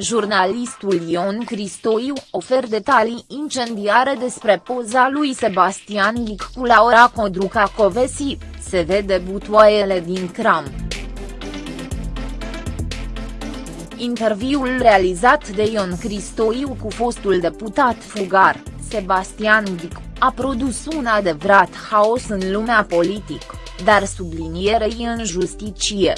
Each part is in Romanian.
Jurnalistul Ion Cristoiu ofer detalii incendiare despre poza lui Sebastian Lic cu Laura Codruca Covesi, se vede butoaiele din cram. Interviul realizat de Ion Cristoiu cu fostul deputat fugar, Sebastian Lic, a produs un adevărat haos în lumea politică, dar sublinierei în justiție.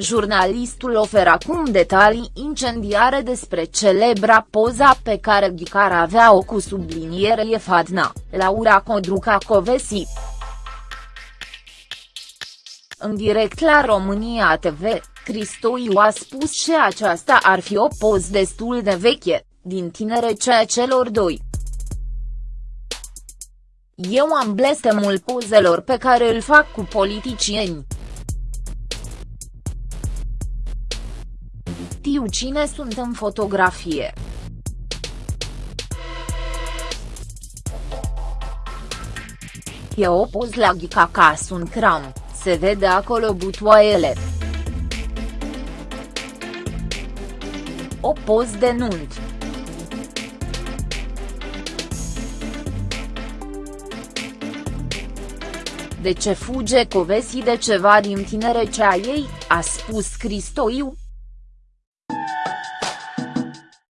Jurnalistul oferă acum detalii incendiare despre celebra poza pe care Ghicar avea-o cu sublinierie Fadna, Laura Codruca Covesi. În direct la România TV, Cristoiu a spus că aceasta ar fi o poză destul de veche, din tinerecea celor doi. Eu am blestemul pozelor pe care îl fac cu politicieni. Știu cine sunt în fotografie. E o poz la Ghica ca sunt cram, se vede acolo butoaiele. O poz de nunt. De ce fuge Covesi de ceva din tinerecea ei, a spus Cristoiu,